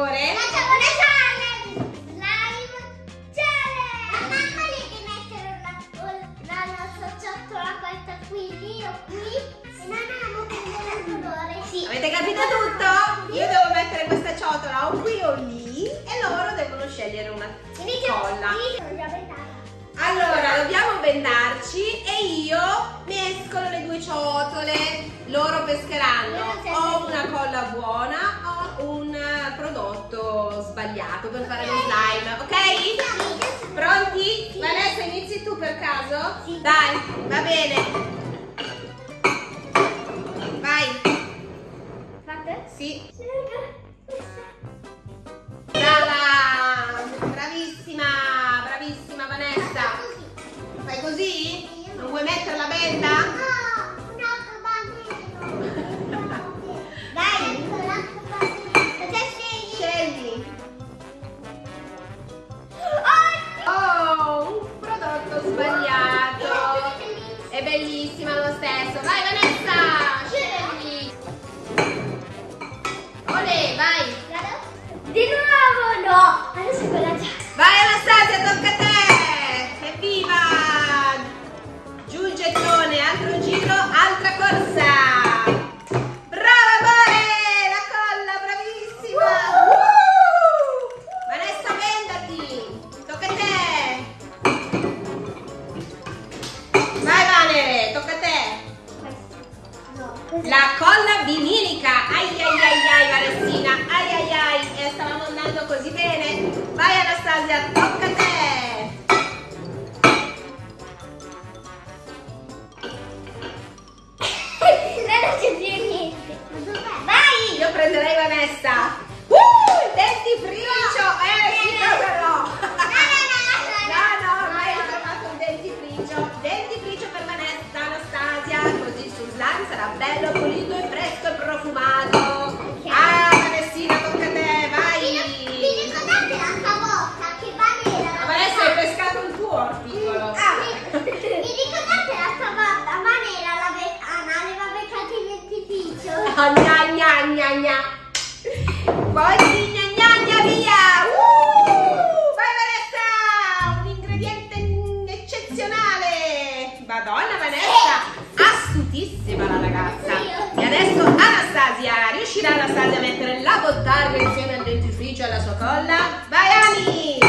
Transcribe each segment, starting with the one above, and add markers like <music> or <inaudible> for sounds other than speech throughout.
gore. sbagliato per fare lo slime, ok? Pronti? Vanessa inizi tu per caso? Sì. Dai, va bene. Vai. Fate? Sì. venuto così bene. Vai Anastasia, tocca a te! <laughs> non c'è più niente. Vai! Io prenderei Vanessa. Madonna Vanessa, astutissima la ragazza. E adesso Anastasia, riuscirà Anastasia a mettere la bottarga insieme al dentifricio e alla sua colla? Vai Ani!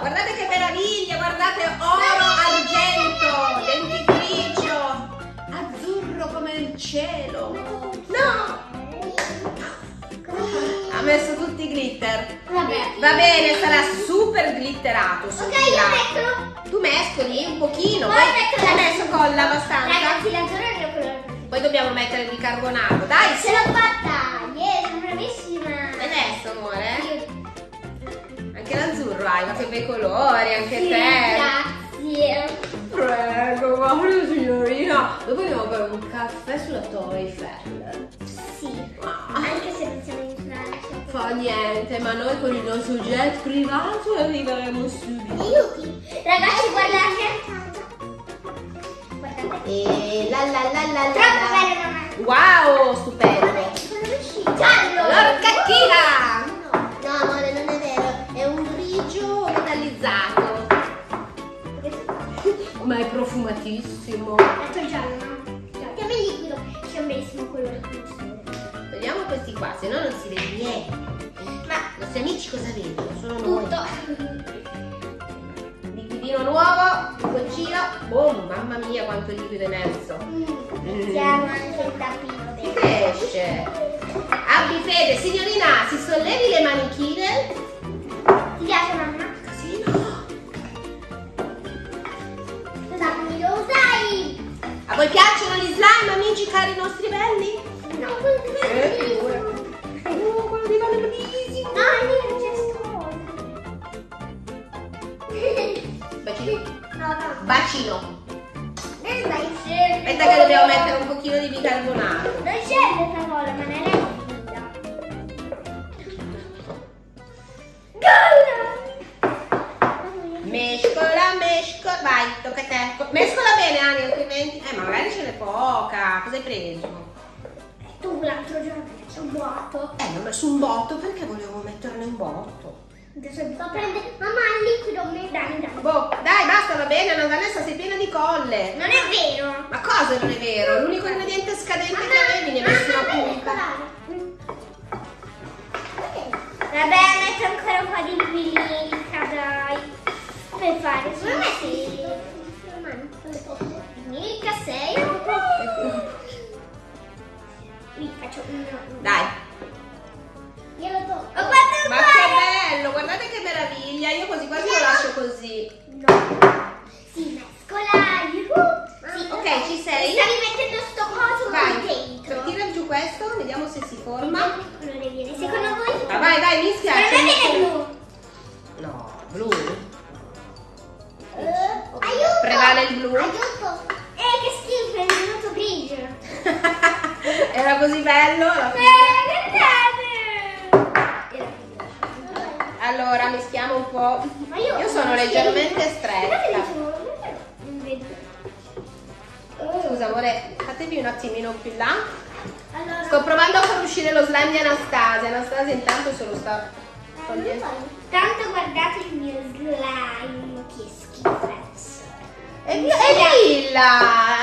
guardate che meraviglia, guardate oro, argento, dentifricio, azzurro come il cielo. No! Ha messo tutti i glitter. Va bene, sarà super glitterato. Super ok, io mescolo. Tu mescoli un pochino, poi hai messo colla abbastanza. Ragazzi, la zona poi dobbiamo mettere il bicarbonato. Dai, Ce l'ho fatta! Yeah, sono bravissima! adesso amore. Io- Anche l'azzurro hai, ma che bei colori, anche Sì, te. Grazie! Prego, guarda signorina. Dopo andiamo a bere un caffè sulla Torre Eiffel. Sì, Ah, anche se non siamo in Francia. Fa niente, ma noi con il nostro jet privato arriveremo subito. Aiuti! Ragazzi, guardate! E la la la la la. Troppo la. bello! Wow, stupendo. Messo. Mm. Siamo anche il tappino dentro. cresce. Abbi fede, signorina, si sollevi le manichine. Ti piace mamma? Così no. Dammi, lo usai! A voi piacciono gli slime, amici cari nostri belli? No. Eh, figura. Oh, quello di bellissimo. No, c'è. Bacino. No, no. Bacino. Aspetta che dobbiamo mettere un pochino di bicarbonato. Non scende questa cosa, ma non è finita. Mescola, mescola. Vai, tocca a te. Co- Mescola bene, Ani, altrimenti. Eh, magari ce n'è poca. Cosa hai preso? Tu l'altro giorno hai messo un vuoto. Eh, ho messo un botto perché volevo metterne un botto. Adesso devo prendere. Mamma, il liquido mi dai, dai. Boh, dai, basta, va bene, la Vanessa sei piena di colle. Non è vero. Ma cosa non è vero? L'unico ingrediente scadente Mamma, che avevi ne hai messo una punta. Vabbè, metto ancora un po' di liquilica, dai. Per fare Secondo me sì. Mica sei. Qui faccio uno. Dai. Io lo tocco. Ho fatto Ma che bello, guardate che meraviglia. Io quasi quasi lo lascio così. No. Si mescola. Yuhu. Sì. Ok, ci sei? Stavi mettendo sto coso Vai, dentro. tira giù questo, vediamo se si forma. Ma che colore viene? Secondo voi? Ma vai, vai, mischia. Secondo me viene blu. No, blu. Eh, aiuto! Prevale il blu? Aiuto! Eh, che schifo, è venuto grigio. <laughs> Era così bello. alla fine. Eh, guardate! Era grigio. Allora, mischiamo un po'. Ma io, Io sono leggermente stretta. non vedo. Scusa, amore, fatevi un attimino più là. Allora, Sto provando a far uscire lo slime di Anastasia. Anastasia intanto se lo sta eh. Tanto guardate il mio slime, che schifezza. È, è lilla,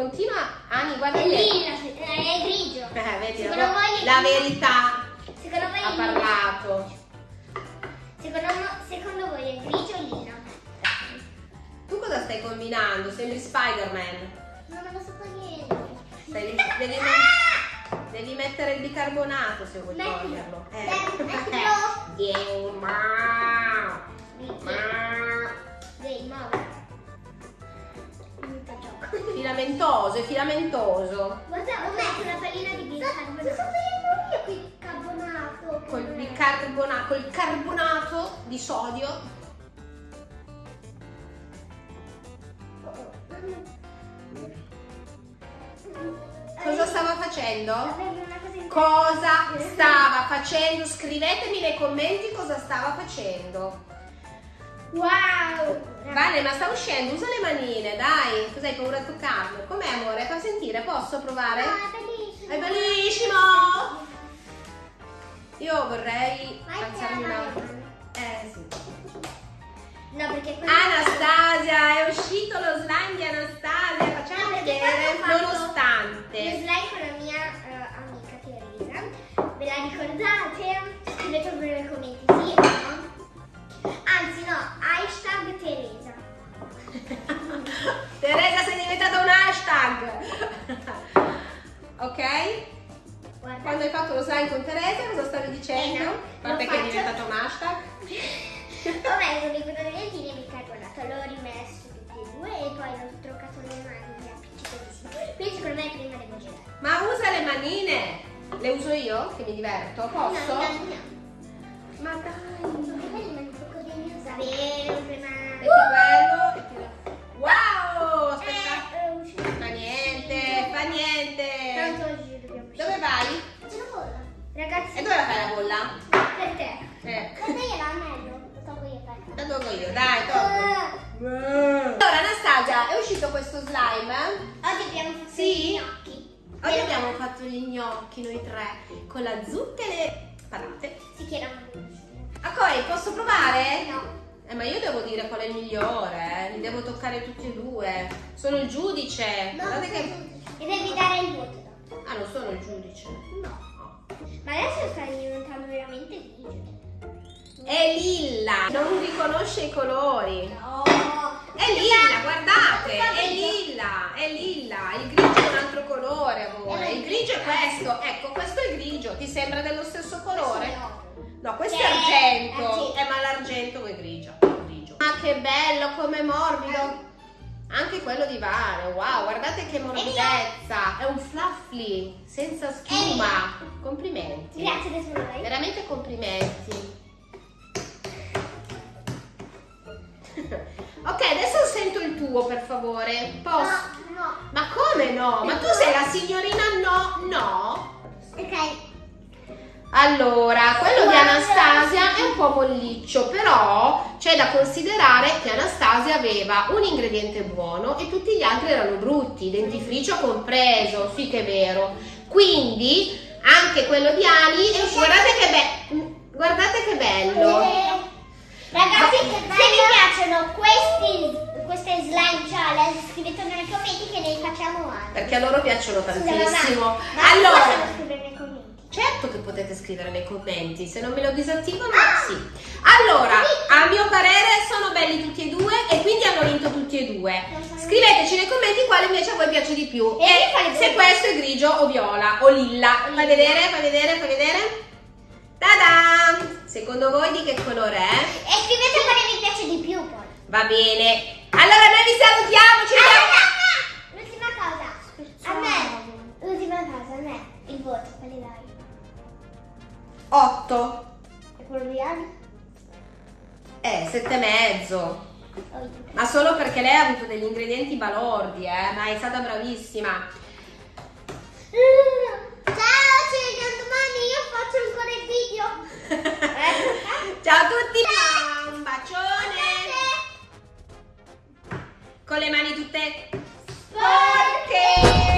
continua, Ani, guarda È se- è grigio. Eh, vedi, Secondo la, voi la verità Secondo voi ha parlato. Secondo, secondo voi è grigio o lilla? Tu cosa stai combinando? Sembri Spider-Man. Non lo so niente. Stai- devi, Ah! devi mettere il bicarbonato se vuoi Mettilo. toglierlo. Eh. Mettilo. <laughs> Yeah, ma. Ma. Filamentoso, è filamentoso. Guarda, ho messo una pallina di bicarbonato. Sto facendo io qui il carbonato. Col bicarbonato, col carbonato di sodio. Cosa stava facendo? Cosa stava facendo? Scrivetemi nei commenti cosa stava facendo. Wow! Vale, ma sta uscendo, usa le manine, dai. Cos'hai paura di toccarlo? Com'è amore? Fa sentire, posso provare? Ah, è bellissimo. È bellissimo! Io vorrei Vai, alzarmi una... Eh sì. No, perché quello... Anastasia, è uscito lo slime di Anastasia, facciamo No, vedere fatto Lo nonostante. slime con la mia eh, amica Teresa. Ve la ricordate? Scrivetelo nei commenti, sì no, hashtag Teresa. <laughs> Teresa sei diventata un hashtag. ok? Guarda. Quando hai fatto lo slime con Teresa cosa stavi dicendo? Eh no, Vabbè che è diventato un hashtag. <laughs> Vabbè, Ho messo un libro di legine e bicarbonato, l'ho rimesso tutti e due e poi l'ho truccato le mani mi Quindi secondo me prima devo girare. Ma usa le manine! Le uso io che mi diverto, posso? No, no, no. Abbiamo fatto gli gnocchi noi tre con la zucca e le patate. Si chiamano A poi posso provare? No. Eh, ma io devo dire qual è il migliore, eh. li devo toccare tutti e due. Sono il giudice. Guardate che. E devi dare il voto. Ah, non sono il giudice. No. Ma adesso stai diventando veramente grigio. È lilla, non riconosce i colori. No. È lilla, guardate, è lilla, è lilla. Il grigio è un altro colore, amore. Il grigio è questo. Ecco, questo è grigio. Ti sembra dello stesso colore? No, questo è Che è argento. argento. Eh, ma l'argento è grigio. grigio. Ah, che bello, come morbido. Anche quello di Vale, wow, guardate che morbidezza. È un fluffy, senza schiuma. Complimenti. Grazie tesoro. Veramente complimenti. <laughs> ok, adesso sento il tuo, per favore. Posso? Come no? Ma tu sei la signorina no? No? Ok. Allora, quello di. Anastasia è un po' molliccio, però c'è da considerare che Anastasia aveva un ingrediente buono e tutti gli altri erano brutti, dentifricio compreso, sì che è vero. Quindi anche quello di Ali, è- guardate che be- guardate che bello. Ragazzi, se vi piacciono questi, queste slime challenge, scrivetelo nei commenti che ne facciamo altre. Perché a loro piacciono tantissimo. Ma Allora, possono scrivere nei commenti. Certo che potete scrivere nei commenti, se non me lo disattivano, sì. Allora, a mio parere sono belli tutti e due e quindi hanno vinto tutti e due. Scriveteci nei commenti quale invece a voi piace di più. E E se questo è grigio o viola o lilla. Fai vedere, fai vedere, fai vedere. Ta-da! Secondo voi di che colore è? E scrivete quale vi piace di più poi. Va bene. Allora noi vi salutiamo, ci vediamo. L'ultima cosa. A me. L'ultima cosa, a me. Il voto, quale dai? 8. E quello di Ali? Eh, sette e mezzo. Ma solo perché lei ha avuto degli ingredienti balordi, eh, ma è stata bravissima. Ciao, ci vediamo domani. Io faccio ancora il video. <laughs> Ciao a tutti, un bacione con le mani tutte sporche.